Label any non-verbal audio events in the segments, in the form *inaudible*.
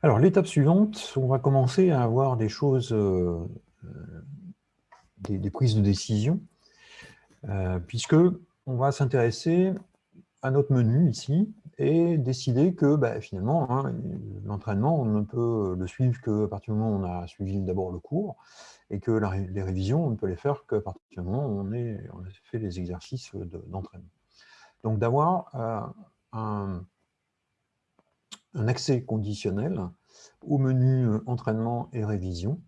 Alors, l'étape suivante, on va commencer à avoir des choses, euh, euh, des, prises de décision, euh, puisque on va s'intéresser à notre menu ici et décider que bah, finalement, hein, l'entraînement, on ne peut le suivre qu'à partir du moment où on a suivi d'abord le cours, et que les révisions, on ne peut les faire qu'à partir du moment où on, a fait les exercices d'entraînement. Donc d'avoir un un accès conditionnel au menu euh, entraînement et révision,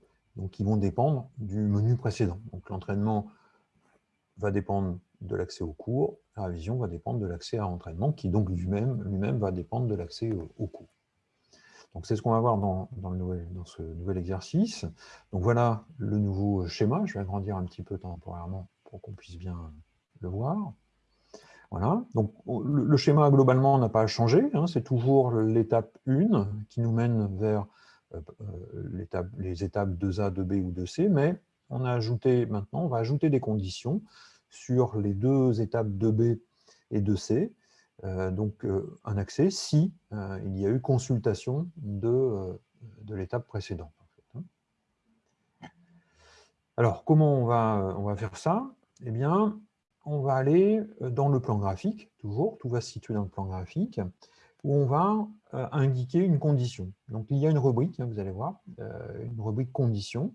qui vont dépendre du menu précédent. L'entraînement va dépendre de l'accès au cours, la révision va dépendre de l'accès à l'entraînement, qui donc lui-même lui va dépendre de l'accès au, cours. Donc c'est ce qu'on va voir dans, ce nouvel exercice. Donc voilà le nouveau schéma, je vais agrandir un petit peu temporairement pour qu'on puisse bien le voir. Voilà. Donc, le, schéma, globalement, n'a pas changé. Hein. c'est toujours l'étape 1 qui nous mène vers euh, euh, les étapes 2A, 2B ou 2C, mais on a ajouté maintenant, on va ajouter des conditions sur les deux étapes 2B et 2C, euh, donc un accès si il y a eu consultation de, l'étape précédente. Hein. Alors, comment on va, faire ça? Eh on va aller euh, dans le plan graphique, toujours, tout va se situer dans le plan graphique, où on va euh, indiquer une condition. Donc il y a une rubrique, hein, vous allez voir, euh, une rubrique condition.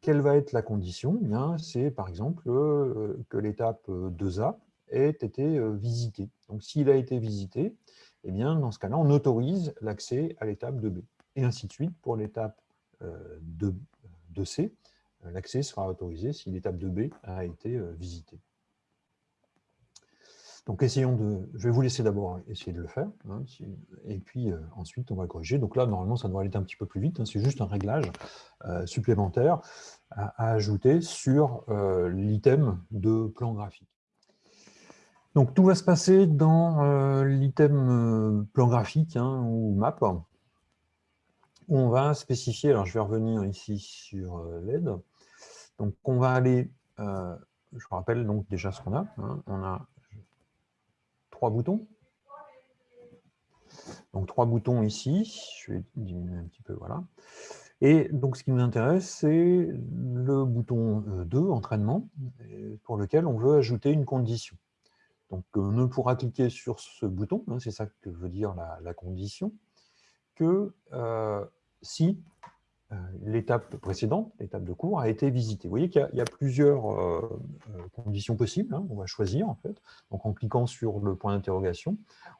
Quelle va être la condition? Eh C'est par exemple que l'étape 2A ait été visitée. Donc s'il a été visité, eh bien, dans ce cas-là, on autorise l'accès à l'étape 2B. Et ainsi de suite pour l'étape 2C, l'accès sera autorisé si l'étape 2B a été visitée. Donc essayons de... Je vais vous laisser d'abord essayer de le faire, hein, et puis euh, ensuite on va corriger. Donc là, normalement, ça devrait aller un petit peu plus vite, hein. c'est juste un réglage euh, supplémentaire à, ajouter sur euh, l'item de plan graphique. Donc tout va se passer dans l'item plan graphique hein, ou map, on va spécifier, alors je vais revenir ici sur l'aide, donc on va aller, je rappelle donc déjà ce qu'on a, on a boutons. Donc trois boutons ici, je vais diminuer un petit peu, voilà. Et donc ce qui nous intéresse, c'est le bouton 2, euh, entraînement, pour lequel on veut ajouter une condition. Donc on ne pourra cliquer sur ce bouton, hein, c'est ça que veut dire la, condition, que euh, si euh, l'étape précédente, l'étape de cours, a été visitée. Vous voyez qu'il y, a plusieurs euh, euh, conditions possibles, hein, on va choisir en fait. Donc en cliquant sur le point d'interrogation,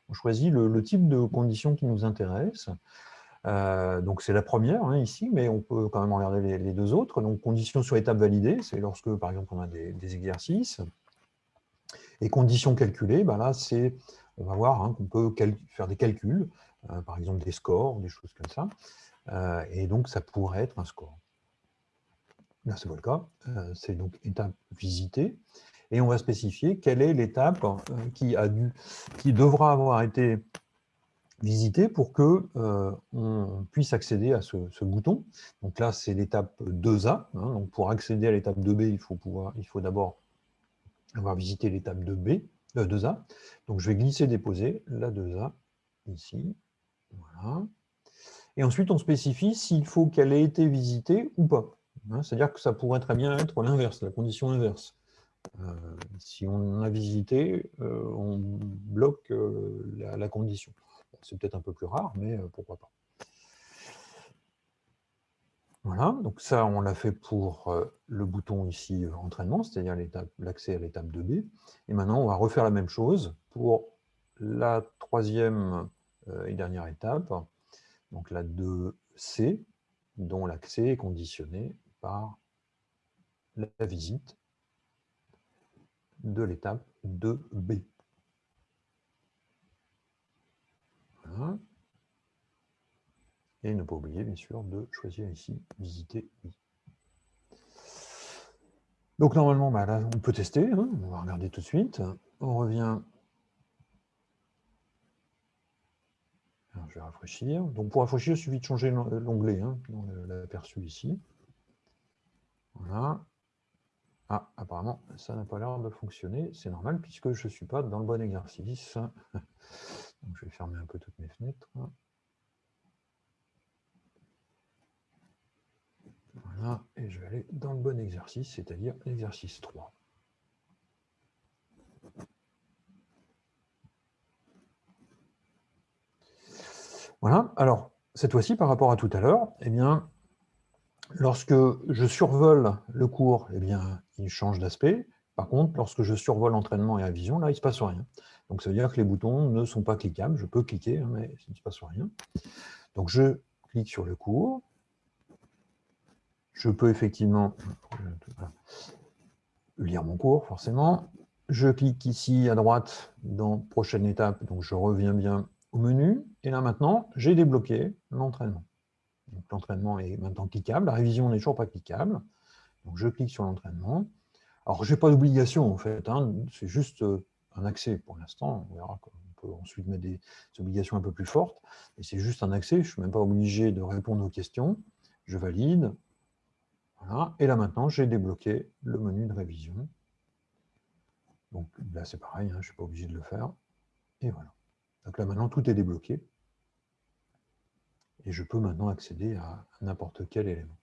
on choisit le, type de condition qui nous intéresse. donc c'est la première hein, ici, mais on peut quand même regarder les, deux autres. Donc condition sur étape validée, c'est lorsque par exemple on a des, exercices. Et conditions calculées, ben là c'est, on va voir hein, qu'on peut faire des calculs, par exemple des scores, des choses comme ça. Euh, et donc ça pourrait être un score. Là, c'est pas le cas. Euh, c'est donc étape visitée. Et on va spécifier quelle est l'étape euh, qui, qui devra avoir été visitée pour que on puisse accéder à ce, bouton. Donc là, c'est l'étape 2A. Hein. donc pour accéder à l'étape 2B, il faut, faut d'abord avoir visité l'étape 2B, 2A. Donc je vais glisser, déposer la 2A ici. Voilà. Et ensuite, on spécifie s'il faut qu'elle ait été visitée ou pas. Hein, c'est-à-dire que ça pourrait très bien être l'inverse, la condition inverse. Euh, si on a visité, euh, on bloque euh, la, condition. C'est peut-être un peu plus rare, mais pourquoi pas. Voilà, donc ça, on l'a fait pour le bouton ici, entraînement, c'est-à-dire l'accès à l'étape 2B. Et maintenant, on va refaire la même chose pour la troisième et dernière étape, donc la 2C, dont l'accès est conditionné par la visite de l'étape 2B. Et ne pas oublier, bien sûr, de choisir ici « Visiter oui ». Donc normalement, bah, on peut tester, hein. on va regarder tout de suite. On revient je vais rafraîchir. Donc pour rafraîchir, il suffit de changer l'onglet hein, dans l'aperçu ici. Voilà. Ah, apparemment, ça n'a pas l'air de fonctionner. C'est normal puisque je ne suis pas dans le bon exercice. *laughs* Donc je vais fermer un peu toutes mes fenêtres. Voilà, et je vais aller dans le bon exercice, c'est-à-dire l'exercice 3. Voilà, alors, cette fois-ci, par rapport à tout à l'heure, eh bien, lorsque je survole le cours, eh bien, il change d'aspect. Par contre, lorsque je survole l'entraînement et la vision, là, il ne se passe rien. Donc, ça veut dire que les boutons ne sont pas cliquables. Je peux cliquer, hein, mais il ne se passe rien. Donc, je clique sur le cours. Je peux effectivement lire mon cours, forcément. Je clique ici à droite dans prochaine étape, donc je reviens bien au menu. Et là maintenant, j'ai débloqué l'entraînement. L'entraînement est maintenant cliquable, la révision n'est toujours pas cliquable. Donc je clique sur l'entraînement. Alors je n'ai pas d'obligation en fait, hein. c'est juste euh, un accès pour l'instant. On verra qu'on peut ensuite mettre des, obligations un peu plus fortes. Et c'est juste un accès, je ne suis même pas obligé de répondre aux questions. Je valide. Voilà. Et là maintenant, j'ai débloqué le menu de révision. Donc là c'est pareil, hein, je ne suis pas obligé de le faire. Et voilà. Donc là maintenant tout est débloqué. Et je peux maintenant accéder à n'importe quel élément.